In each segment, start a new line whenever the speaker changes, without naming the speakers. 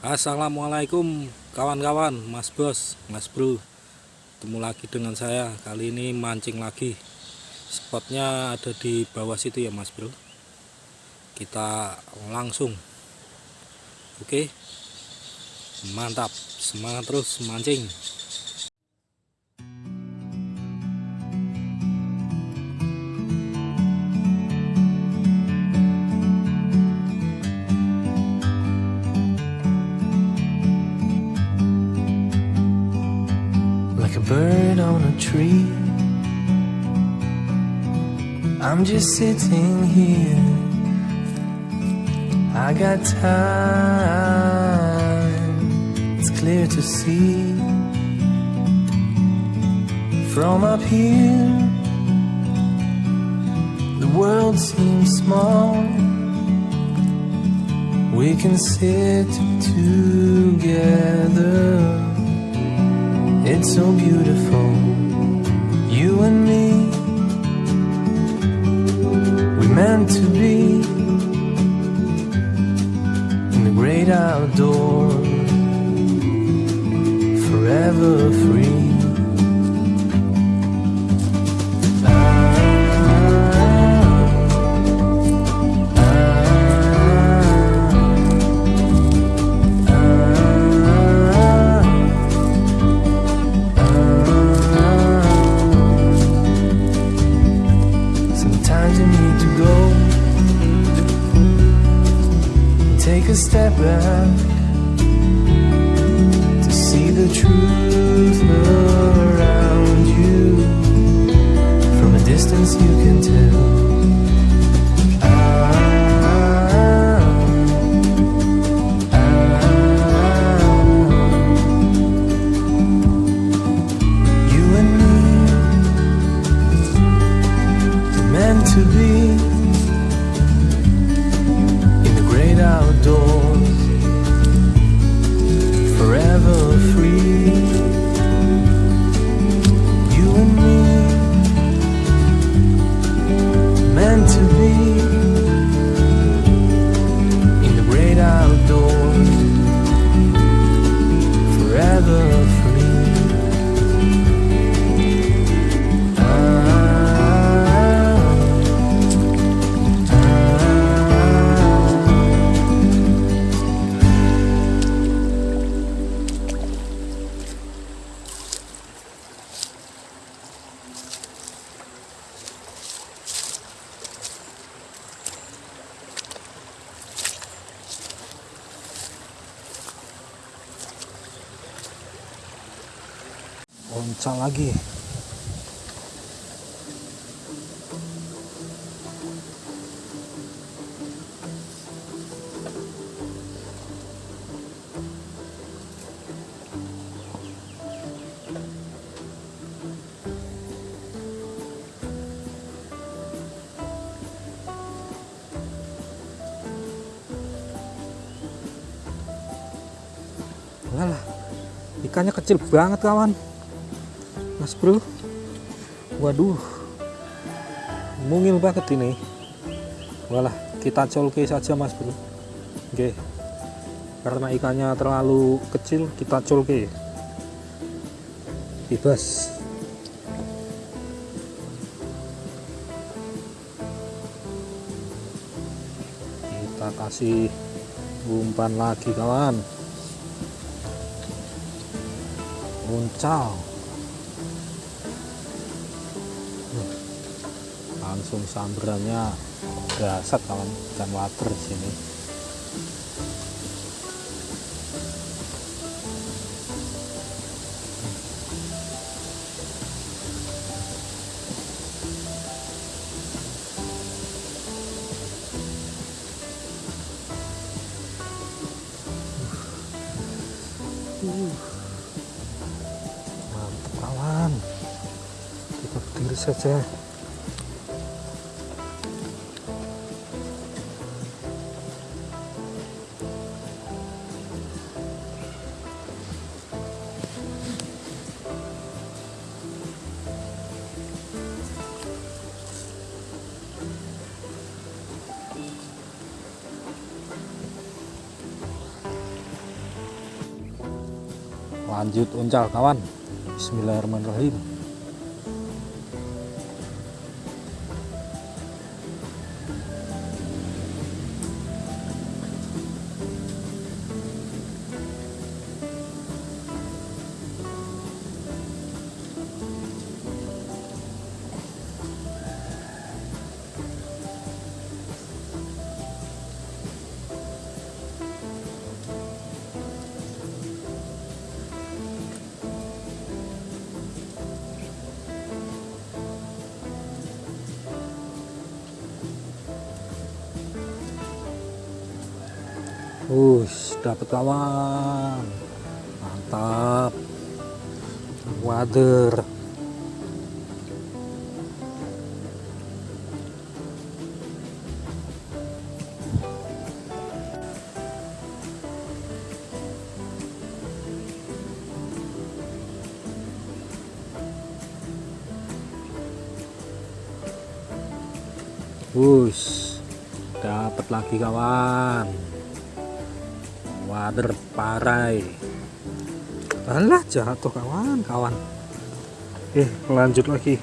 Assalamualaikum kawan-kawan mas bos mas bro. Ketemu lagi dengan saya. Kali ini mancing lagi. Spotnya ada di bawah situ ya mas bro. Kita langsung. Oke. Mantap. Semangat terus mancing
tree. I'm just sitting here. I got time, it's clear to see. From up here, the world seems small. We can sit together. It's so beautiful, you and me. We meant to be in the great outdoors, forever free.
Loncat lagi. Ikannya kecil banget kawan mas bro. Waduh. Mungil banget ini. Walah kita colke saja mas bro. Oke. Karena ikannya terlalu kecil kita colke. Bebas. Kita kasih umpan lagi kawan. Uncal langsung samberannya dasar kawan ikan water di sini Uh. mantap kawan kita berdiri saja lanjut uncal kawan. Bismillahirrahmanirrahim Wush, dapat kawan. Mantap. Wader. Wush, dapat lagi kawan wader parai. Alah jatuh kawan kawan. Eh lanjut lagi.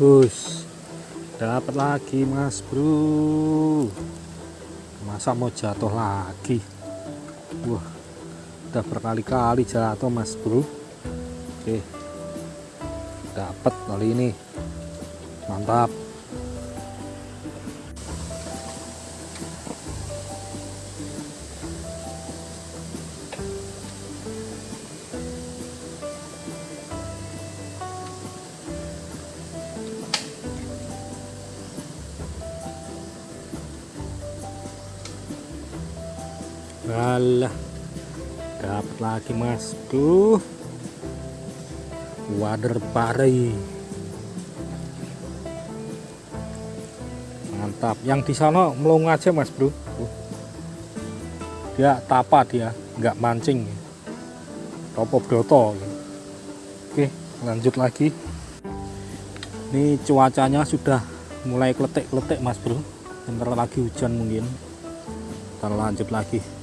Bus dapat lagi mas bro. Masa mau jatuh lagi? Wah udah berkali-kali jatuh mas bro. Oke dapat kali ini. Mantap lagi mas tuh wader pari mantap. Yang di sana melong aja mas bro. Dia tapa dia nggak mancing. Topo broto. Oke lanjut lagi. Ini cuacanya sudah mulai kletek-kletek mas bro. Bentar lagi hujan mungkin. Kita lanjut lagi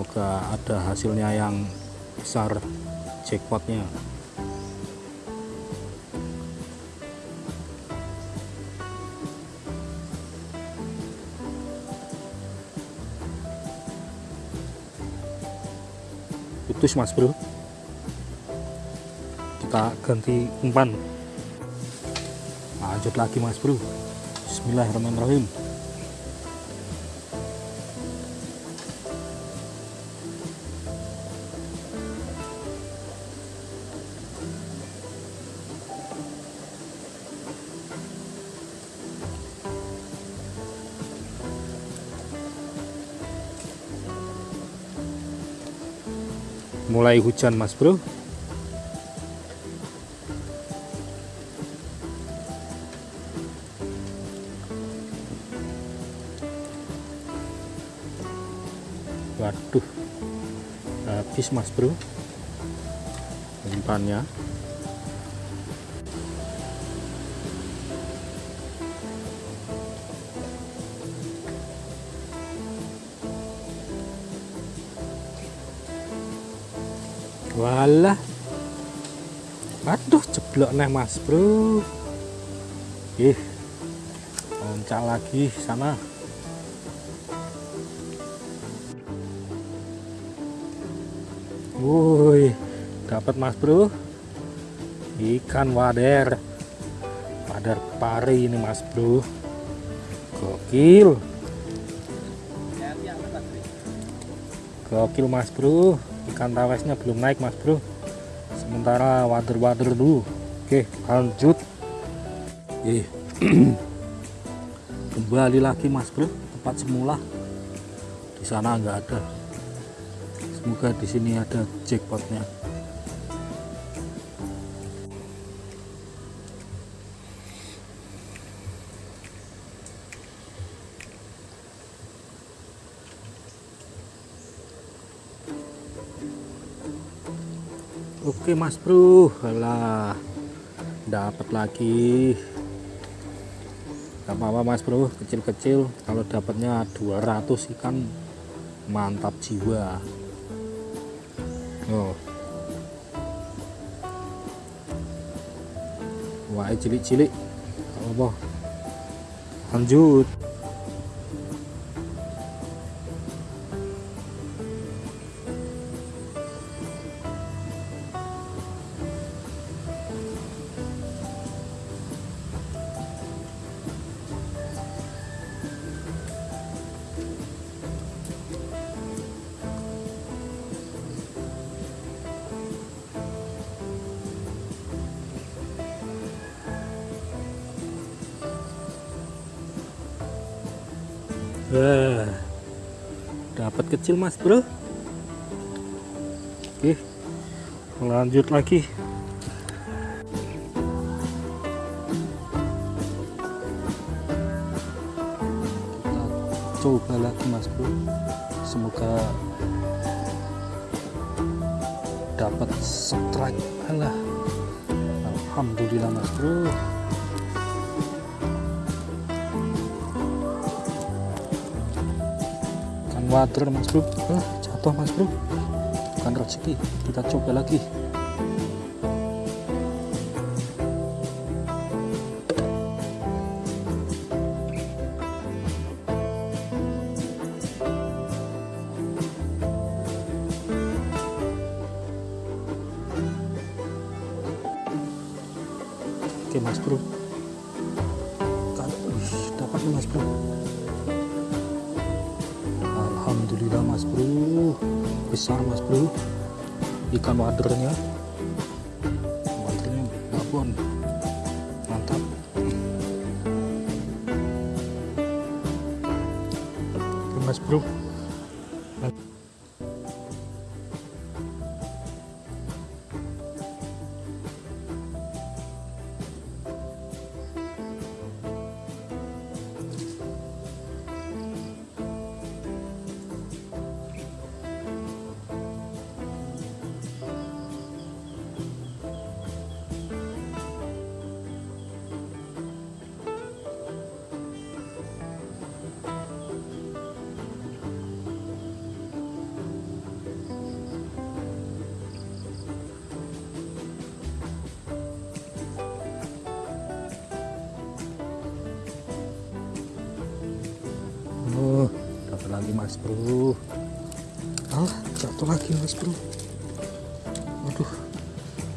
semoga ada hasilnya yang besar jackpotnya. Putus mas bro. Kita ganti umpan. Lanjut lagi mas bro. Bismillahirrahmanirrahim mulai hujan mas bro. Waduh habis mas bro. Umpannya walah. Aduh jeblok nih mas bro. Ih loncat lagi sana woi dapat mas bro. Ikan wader. Wader pari ini mas bro. Gokil. Gokil mas bro ikan tawesnya belum naik mas bro. Sementara wader-wader dulu. Oke lanjut. Eh kembali lagi mas bro. Tempat semula. Di sana nggak ada. Semoga di sini ada jackpotnya Oke mas bro, alah dapat lagi. Gak apa-apa mas bro, kecil-kecil. Kalau dapatnya 200 ikan mantap jiwa. Oh. Wah, cilik-cilik. Apa-apa. Lanjut. Kecil mas bro. Oke, lanjut lagi. Kita coba lagi mas bro. Semoga dapat strike. Alah, alhamdulillah mas bro. Water mas bro. Jatuh mas bro. Bukan rezeki kita coba lagi mas bro. Besar mas bro. Ikan wadernya lagi mas bro. Ah, jatuh lagi mas bro. Waduh,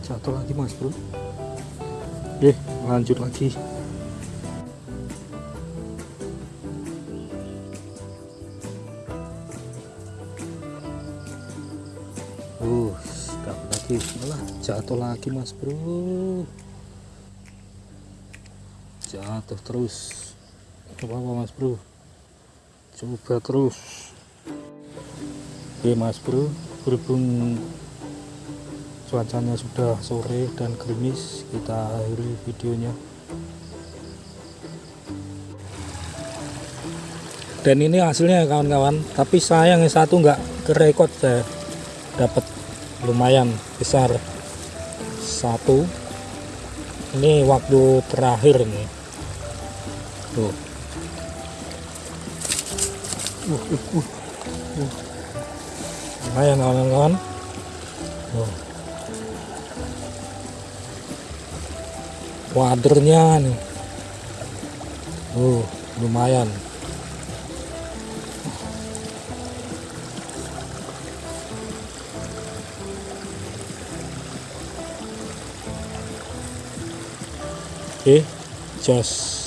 jatuh lagi mas bro. Oke, lanjut lagi. Uh, lagi. Malah jatuh lagi mas bro. Jatuh terus. Apa apa mas bro? Coba terus. Oke mas bro berhubung cuacanya sudah sore dan gerimis kita akhiri videonya. Dan ini hasilnya ya kawan-kawan. Tapi sayang yang satu nggak kerekod saya dapat lumayan besar. Satu. Ini waktu terakhir nih tuh uh, uh, uh, uh. lumayan kawan-kawan oh. wadernya nih uh, lumayan oke okay. jos